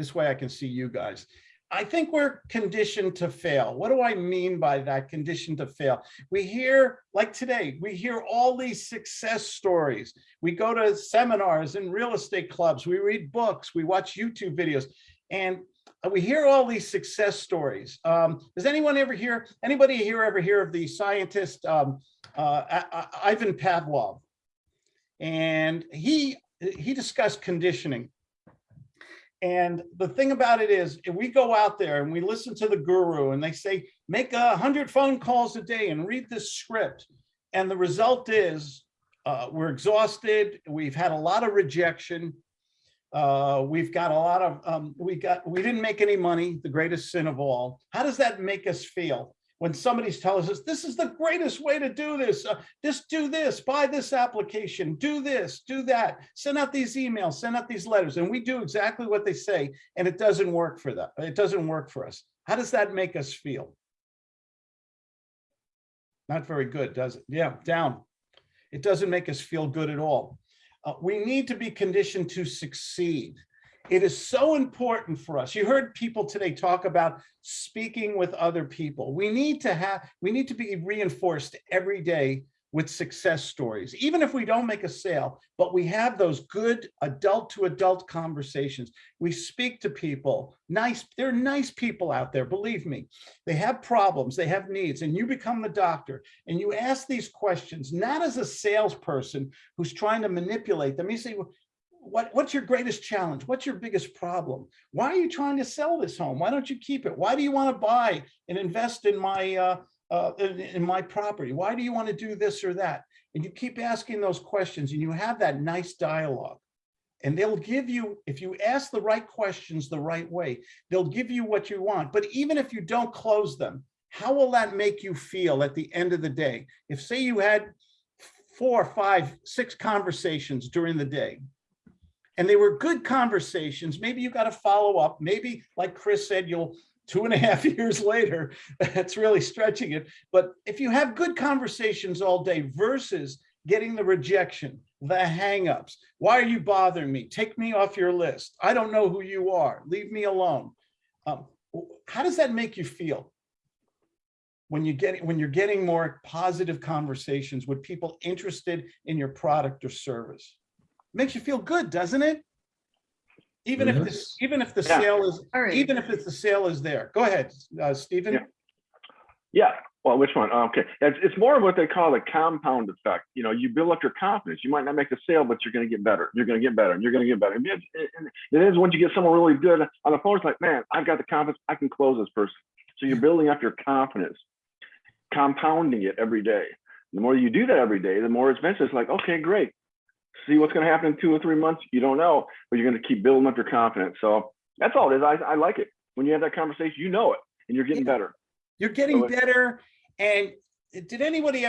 This way I can see you guys. I think we're conditioned to fail. What do I mean by that conditioned to fail? We hear, like today, we hear all these success stories. We go to seminars and real estate clubs, we read books, we watch YouTube videos, and we hear all these success stories. Um, does anyone ever hear, anybody here ever hear of the scientist um, uh, Ivan Pavlov? And he, he discussed conditioning. And the thing about it is, if we go out there and we listen to the guru and they say, make a hundred phone calls a day and read this script. And the result is, uh, we're exhausted. We've had a lot of rejection. Uh, we've got a lot of, um, we got, we didn't make any money, the greatest sin of all. How does that make us feel? When somebody's telling us, this is the greatest way to do this, uh, just do this, buy this application, do this, do that, send out these emails, send out these letters, and we do exactly what they say, and it doesn't work for them. It doesn't work for us. How does that make us feel? Not very good, does it? Yeah, down. It doesn't make us feel good at all. Uh, we need to be conditioned to succeed. It is so important for us. You heard people today talk about speaking with other people. We need to have, we need to be reinforced every day with success stories, even if we don't make a sale, but we have those good adult to adult conversations. We speak to people, nice, there are nice people out there, believe me. They have problems, they have needs, and you become the doctor and you ask these questions, not as a salesperson who's trying to manipulate them. You say, "Well, what, what's your greatest challenge? What's your biggest problem? Why are you trying to sell this home? Why don't you keep it? Why do you want to buy and invest in my, uh, uh, in, in my property? Why do you want to do this or that? And you keep asking those questions and you have that nice dialogue. And they'll give you, if you ask the right questions the right way, they'll give you what you want. But even if you don't close them, how will that make you feel at the end of the day? If say you had four, five, six conversations during the day, and they were good conversations, maybe you got to follow up, maybe like Chris said, you'll two and a half years later, that's really stretching it. But if you have good conversations all day versus getting the rejection, the hangups, why are you bothering me? Take me off your list. I don't know who you are. Leave me alone. Um, how does that make you feel? When you get when you're getting more positive conversations with people interested in your product or service, makes you feel good, doesn't it? Even if this, even if the Yeah. sale is, All right. even if it's the sale is there. Go ahead, uh, Stephen. Yeah. Yeah, well, which one? Okay, it's, it's more of what they call the compound effect. You know, you build up your confidence. You might not make the sale, but you're going to get better. You're going to get better. And you're going to get better. And it, it, it is once you get someone really good on the phone, it's like, man, I've got the confidence. I can close this person. So you're building up your confidence, compounding it every day. The more you do that every day, the more eventually it's like, okay, great. See what's going to happen in two or three months. You don't know, but you're going to keep building up your confidence. So that's all it is. I, I like it. When you have that conversation, you know it, and you're getting Yeah. better. You're getting So better. And did anybody ever